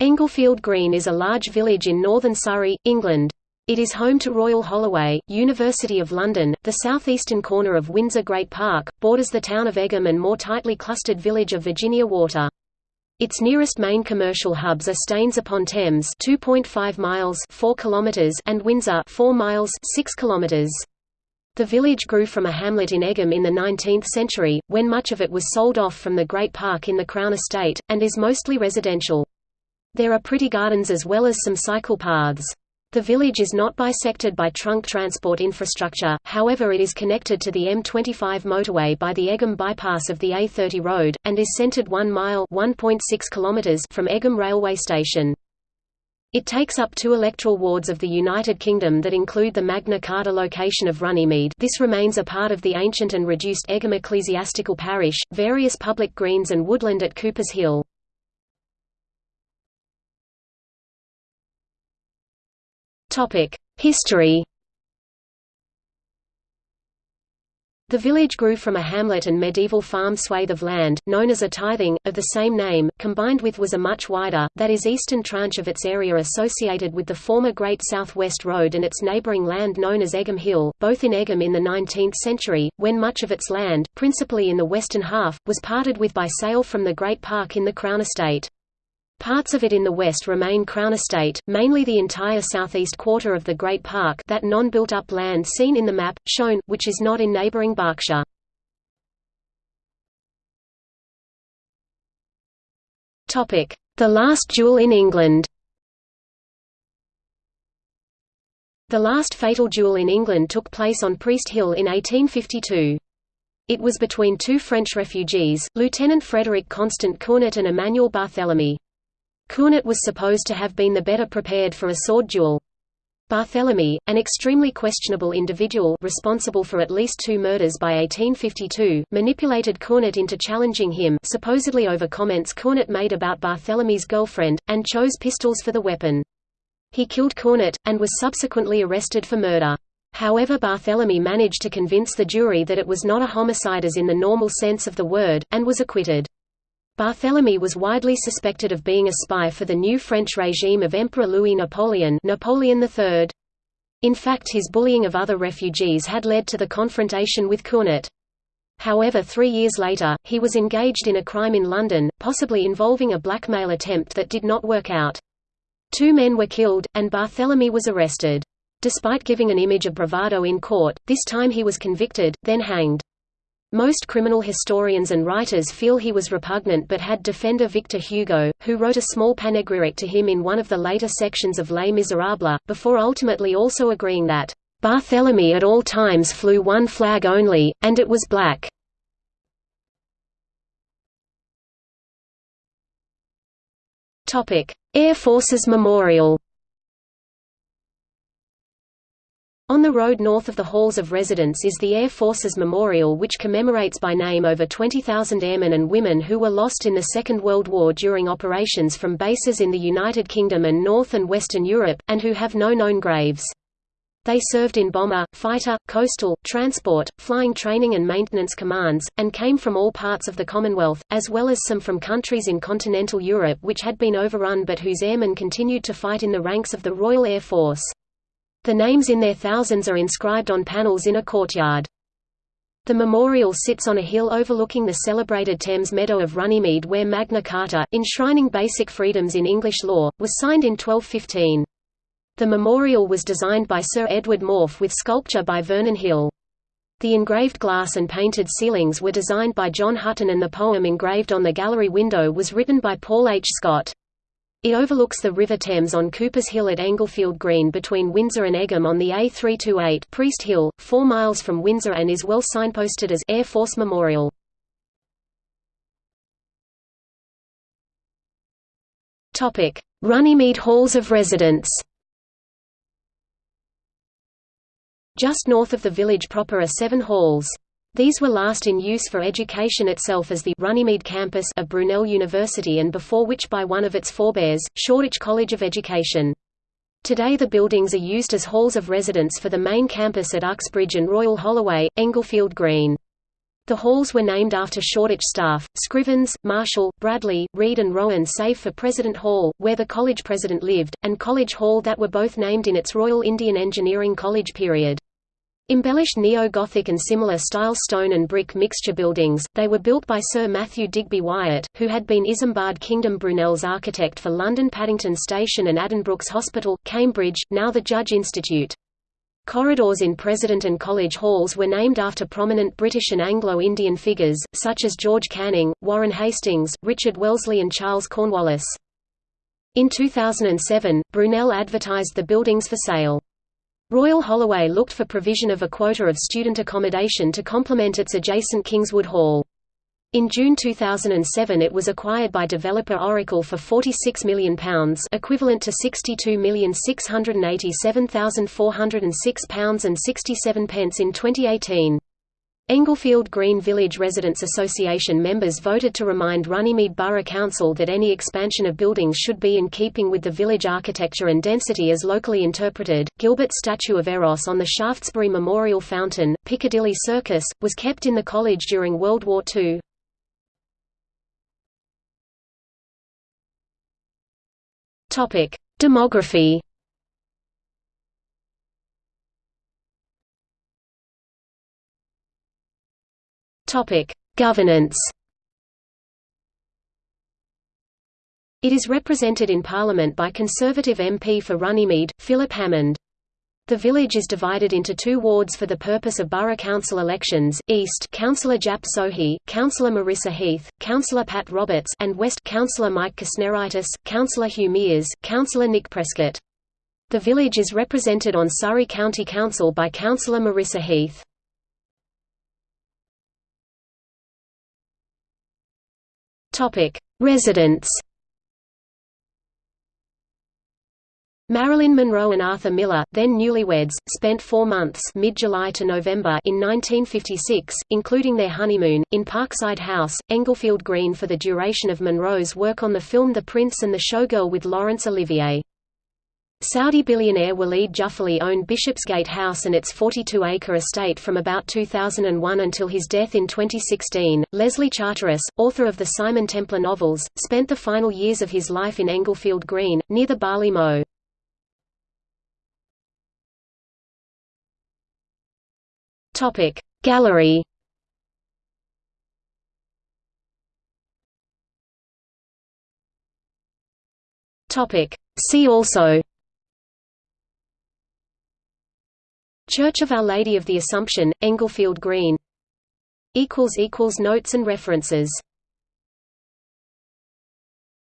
Englefield Green is a large village in northern Surrey, England. It is home to Royal Holloway, University of London, the southeastern corner of Windsor Great Park, borders the town of Egham and more tightly clustered village of Virginia Water. Its nearest main commercial hubs are Staines upon Thames, 2.5 miles, 4 kilometers, and Windsor, 4 miles, 6 kilometers. The village grew from a hamlet in Egham in the 19th century, when much of it was sold off from the Great Park in the Crown Estate, and is mostly residential. There are pretty gardens as well as some cycle paths. The village is not bisected by trunk transport infrastructure, however it is connected to the M25 motorway by the Egham bypass of the A30 road, and is centred 1 mile kilometers from Egham railway station. It takes up two electoral wards of the United Kingdom that include the Magna Carta location of Runnymede this remains a part of the ancient and reduced Egham ecclesiastical parish, various public greens and woodland at Coopers Hill. History The village grew from a hamlet and medieval farm swathe of land, known as a tithing, of the same name, combined with was a much wider, that is eastern tranche of its area associated with the former Great South West Road and its neighbouring land known as Egham Hill, both in Egham in the 19th century, when much of its land, principally in the western half, was parted with by sale from the Great Park in the Crown Estate. Parts of it in the west remain Crown Estate, mainly the entire southeast quarter of the Great Park that non-built-up land seen in the map, shown, which is not in neighbouring Berkshire. The last duel in England The last fatal duel in England took place on Priest Hill in 1852. It was between two French refugees, Lieutenant Frederick Constant Cournet and Emmanuel Barthélemy. Cournet was supposed to have been the better prepared for a sword duel. Barthélemy, an extremely questionable individual responsible for at least two murders by 1852, manipulated Cournet into challenging him supposedly over comments Cournet made about Barthélemy's girlfriend, and chose pistols for the weapon. He killed Cournet, and was subsequently arrested for murder. However Barthélemy managed to convince the jury that it was not a homicide as in the normal sense of the word, and was acquitted. Barthélemy was widely suspected of being a spy for the new French regime of Emperor Louis Napoleon Napoleon III. In fact his bullying of other refugees had led to the confrontation with Cournet. However three years later, he was engaged in a crime in London, possibly involving a blackmail attempt that did not work out. Two men were killed, and Barthélemy was arrested. Despite giving an image of bravado in court, this time he was convicted, then hanged. Most criminal historians and writers feel he was repugnant but had defender Victor Hugo, who wrote a small panegyric to him in one of the later sections of Les Miserables, before ultimately also agreeing that, "...Barthélemy at all times flew one flag only, and it was black." Air Forces Memorial On the road north of the halls of residence is the Air Forces Memorial which commemorates by name over 20,000 airmen and women who were lost in the Second World War during operations from bases in the United Kingdom and North and Western Europe, and who have no known graves. They served in bomber, fighter, coastal, transport, flying training and maintenance commands, and came from all parts of the Commonwealth, as well as some from countries in continental Europe which had been overrun but whose airmen continued to fight in the ranks of the Royal Air Force. The names in their thousands are inscribed on panels in a courtyard. The memorial sits on a hill overlooking the celebrated Thames Meadow of Runnymede where Magna Carta, enshrining basic freedoms in English law, was signed in 1215. The memorial was designed by Sir Edward Maufe with sculpture by Vernon Hill. The engraved glass and painted ceilings were designed by John Hutton and the poem engraved on the gallery window was written by Paul H. Scott. It overlooks the River Thames on Coopers Hill at Englefield Green between Windsor and Egham on the A328 Priest Hill, 4 miles from Windsor and is well signposted as Air Force Memorial. Runnymede Halls of Residence Just north of the village proper are seven halls. These were last in use for education itself as the Runnymede campus of Brunel University and before which by one of its forebears, Shoreditch College of Education. Today the buildings are used as halls of residence for the main campus at Uxbridge and Royal Holloway, Englefield Green. The halls were named after Shoreditch staff, Scrivens, Marshall, Bradley, Reed and Rowan save for President Hall, where the college president lived, and College Hall that were both named in its Royal Indian Engineering College period. Embellished Neo-Gothic and similar style stone and brick mixture buildings, they were built by Sir Matthew Digby Wyatt, who had been Isambard Kingdom Brunel's architect for London Paddington Station and Addenbrooke's Hospital, Cambridge, now the Judge Institute. Corridors in President and College halls were named after prominent British and Anglo-Indian figures, such as George Canning, Warren Hastings, Richard Wellesley and Charles Cornwallis. In 2007, Brunel advertised the buildings for sale. Royal Holloway looked for provision of a quota of student accommodation to complement its adjacent Kingswood Hall. In June 2007 it was acquired by developer Oracle for £46 million equivalent to £62,687,406.67 in 2018. Englefield Green Village Residents Association members voted to remind Runnymede Borough Council that any expansion of buildings should be in keeping with the village architecture and density as locally interpreted. Gilbert's statue of Eros on the Shaftesbury Memorial Fountain, Piccadilly Circus, was kept in the college during World War II. Topic: Demography. Topic: Governance. It is represented in Parliament by Conservative MP for Runnymede, Philip Hammond. The village is divided into two wards for the purpose of borough council elections, East Councillor Jap Sohi, Councillor Marissa Heath, Councillor Pat Roberts and West Councillor Mike Kusneritis, Councillor Hugh Mears, Councillor Nick Prescott. The village is represented on Surrey County Council by Councillor Marissa Heath. Residents Marilyn Monroe and Arthur Miller, then newlyweds, spent four months mid-July to November in 1956, including their honeymoon, in Parkside House, Englefield Green for the duration of Monroe's work on the film The Prince and the Showgirl with Laurence Olivier. Saudi billionaire Walid Juffali owned Bishopsgate House and its 42-acre estate from about 2001 until his death in 2016. Leslie Charteris, author of the Simon Templar novels, spent the final years of his life in Englefield Green, near the Barley Mow. Gallery See also Church of Our Lady of the Assumption, Englefield Green. Notes and references